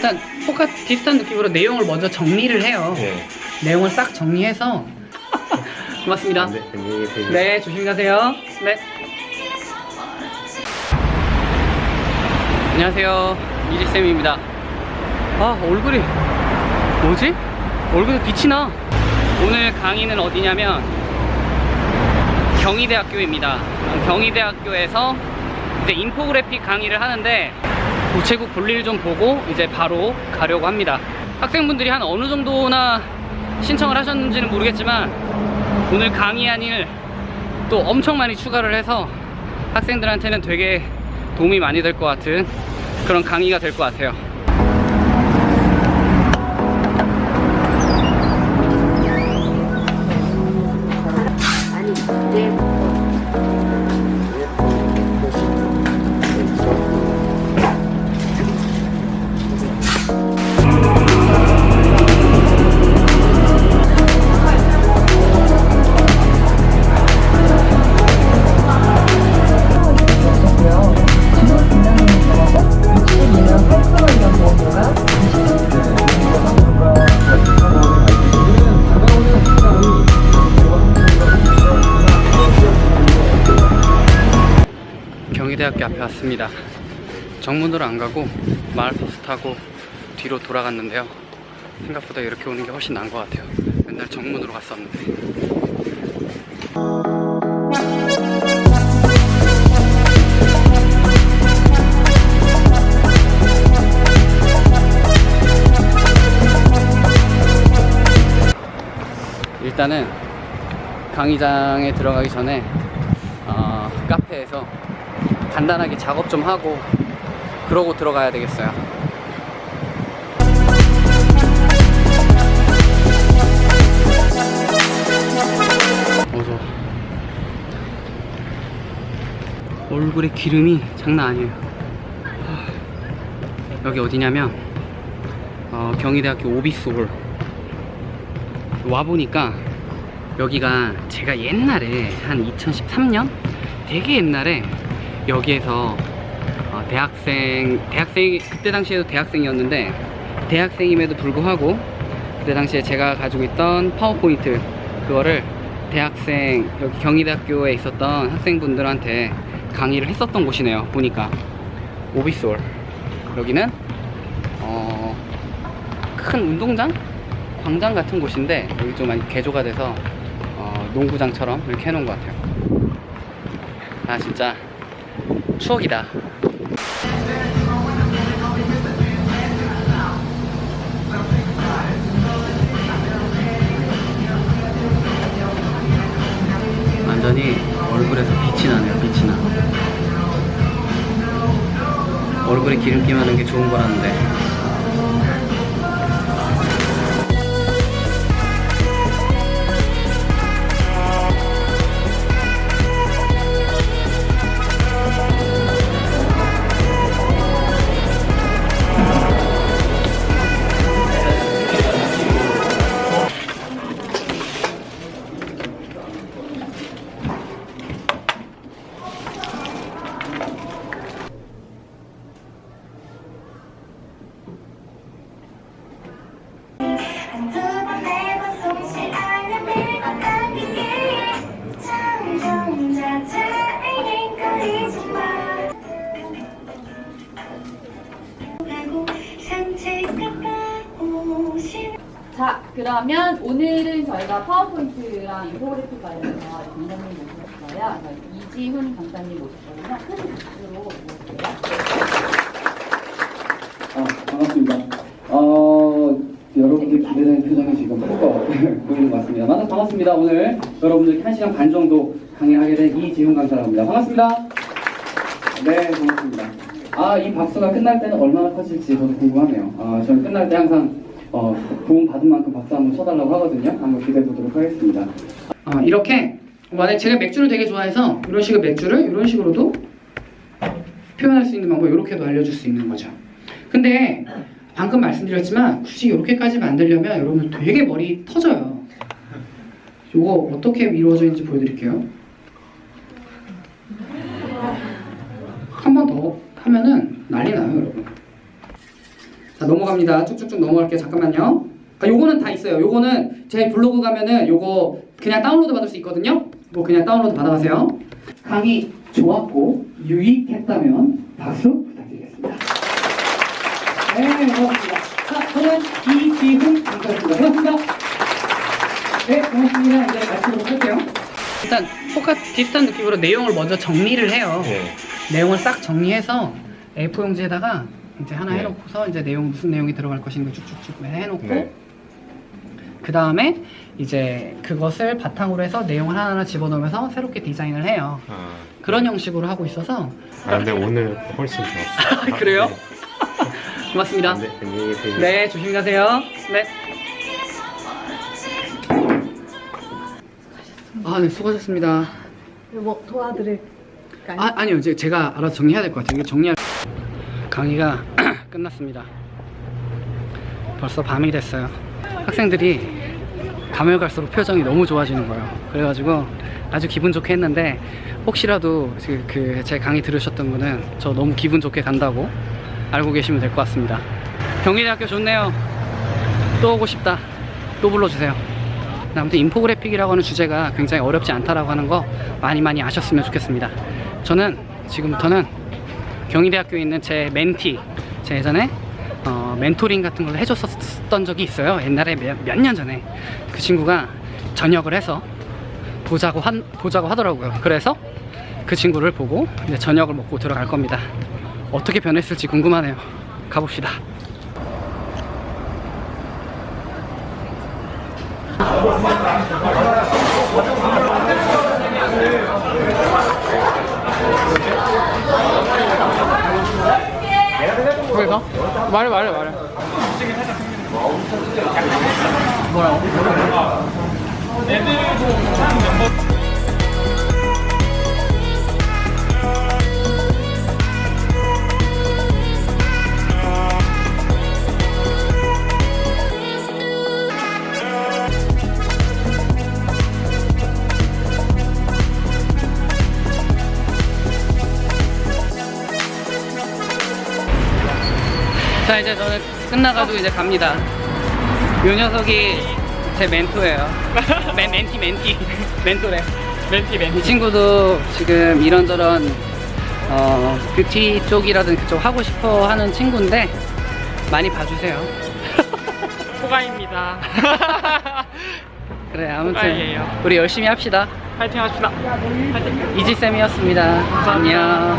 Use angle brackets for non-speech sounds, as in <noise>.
일단 똑같 비슷한 느낌으로 내용을 먼저 정리를 해요. 네. 내용을 싹 정리해서 <laughs> 고맙습니다. 네, 안녕히 계세요. 네, 조심히 가세요. 네. 안녕하세요. 이지쌤입니다. 아, 얼굴이, 뭐지? 얼굴에 빛이 나. 오늘 강의는 어디냐면, 경희대학교입니다. 경희대학교에서 이제 인포그래픽 강의를 하는데, 우체국 볼일 좀 보고 이제 바로 가려고 합니다. 학생분들이 한 어느 정도나 신청을 하셨는지는 모르겠지만, 오늘 강의한 일 또 엄청 많이 추가를 해서 학생들한테는 되게 도움이 많이 될 것 같은 그런 강의가 될 것 같아요. 왔습니다. 정문으로 안 가고 마을버스 타고 뒤로 돌아갔는데요. 생각보다 이렇게 오는 게 훨씬 나은 것 같아요. 맨날 정문으로 갔었는데. 일단은 강의장에 들어가기 전에 어, 카페에서 간단하게 작업 좀 하고 그러고 들어가야 되겠어요. 어서 얼굴에 기름이 장난 아니에요. 하, 여기 어디냐면 어, 경희대학교 오비스홀 와 보니까 여기가 제가 옛날에 한 2013년 되게 옛날에 여기에서 어, 대학생 대학생 그때 당시에도 대학생이었는데 대학생임에도 불구하고 그때 당시에 제가 가지고 있던 파워포인트 그거를 대학생 여기 경희대학교에 있었던 학생분들한테 강의를 했었던 곳이네요 보니까. 오비솔. 여기는 어, 큰 운동장? 광장 같은 곳인데 여기 좀 많이 개조가 돼서 어, 농구장처럼 이렇게 해놓은 것 같아요. 아 진짜 추억이다. 완전히 얼굴에서 빛이 나네요, 빛이 나. 얼굴에 기름기 많은 게 좋은 거라는데. 자, 그러면 오늘은 저희가 파워포인트랑 인포그래픽 관련해서 강사님 모셨어요. 이지훈 강사님 모셨거든요. 큰 박수로 모실게요. 아, 반갑습니다. 어, 여러분들 기대되는 표정이 지금 꼭 <laughs> 보이는 것 같습니다. 만나 반갑습니다. 오늘 여러분들 한 시간 반 정도 강의하게 된 이지훈 강사입니다. 반갑습니다. 네, 반갑습니다. 아, 이 박수가 끝날 때는 얼마나 커질지 저도 궁금하네요. 아, 저는 끝날 때 항상 어, 도움 받은 만큼 박수 한번 쳐달라고 하거든요. 한번 기대해 보도록 하겠습니다. 아, 이렇게 만약 제가 맥주를 되게 좋아해서 이런 식의 맥주를 이런 식으로도 표현할 수 있는 방법 이렇게도 알려줄 수 있는 거죠. 근데 방금 말씀드렸지만 굳이 이렇게까지 만들려면 여러분들 되게 머리 터져요. 이거 어떻게 이루어져 있는지 보여드릴게요. 한 번 더 하면은 난리 나요, 여러분. 자 넘어갑니다. 쭉쭉쭉 넘어갈게요. 잠깐만요. 아, 요거는 다 있어요. 요거는 제 블로그 가면은 요거 그냥 다운로드 받을 수 있거든요. 뭐 그냥 다운로드 받아가세요. 강의 좋았고 유익했다면 박수 부탁드리겠습니다. 네, 고맙습니다. 자, 저는 이지훈 강사였습니다. 고맙습니다. 네, 고맙습니다. 이제 말씀으로 할게요. 일단 똑같 비슷한 느낌으로 내용을 먼저 정리를 해요. 네. 내용을 싹 정리해서 A4 용지에다가 이제 하나 네. 해놓고서 이제 내용 무슨 내용이 들어갈 것인가 쭉쭉쭉 해놓고 네. 그 다음에 이제 그것을 바탕으로 해서 내용을 하나하나 집어넣으면서 새롭게 디자인을 해요. 아, 그런 형식으로 하고 있어서 아, 근데 오늘 훨씬 좋았어요. <laughs> 그래요? 네. 고맙습니다. 네, 안녕히 계세요. 네, 조심히 가세요. 네. 아, 네, 수고하셨습니다. 뭐 도와드릴까요? 아, 아니요. 이제 제가 알아서 정리해야 될 것 같아요. 정리할 강의가 <clears throat> 끝났습니다. 벌써 밤이 됐어요. 학생들이 가면 갈수록 표정이 너무 좋아지는 거예요. 그래가지고 아주 기분 좋게 했는데 혹시라도 그 제 강의 들으셨던 분은 저 너무 기분 좋게 간다고 알고 계시면 될 것 같습니다. 경희대학교 좋네요. 또 오고 싶다. 또 불러주세요. 아무튼 인포그래픽이라고 하는 주제가 굉장히 어렵지 않다라고 하는 거 많이 많이 아셨으면 좋겠습니다. 저는 지금부터는 경희대학교에 있는 제 멘티, 제 예전에 어, 멘토링 같은 걸 해줬었던 적이 있어요. 옛날에 몇년 전에 그 친구가 전역을 해서 보자고 한, 보자고 하더라고요. 그래서 그 친구를 보고 이제 저녁을 먹고 들어갈 겁니다. 어떻게 변했을지 궁금하네요. 가봅시다. 거기서? 말해 말해 말해 뭐라 자 이제 저는 끝나가지고 이제 갑니다. 요 녀석이 제 멘토예요. <laughs> 맨, 멘티 멘티. 멘토래. 멘티 멘티. 이 친구도 지금 이런저런 어, 뷰티 쪽이라든 그쪽 하고 싶어 하는 친구인데 많이 봐주세요. <laughs> 호가입니다. <laughs> 그래 아무튼 호가이에요. 우리 열심히 합시다. 파이팅 합시다. 이지쌤이었습니다. 안녕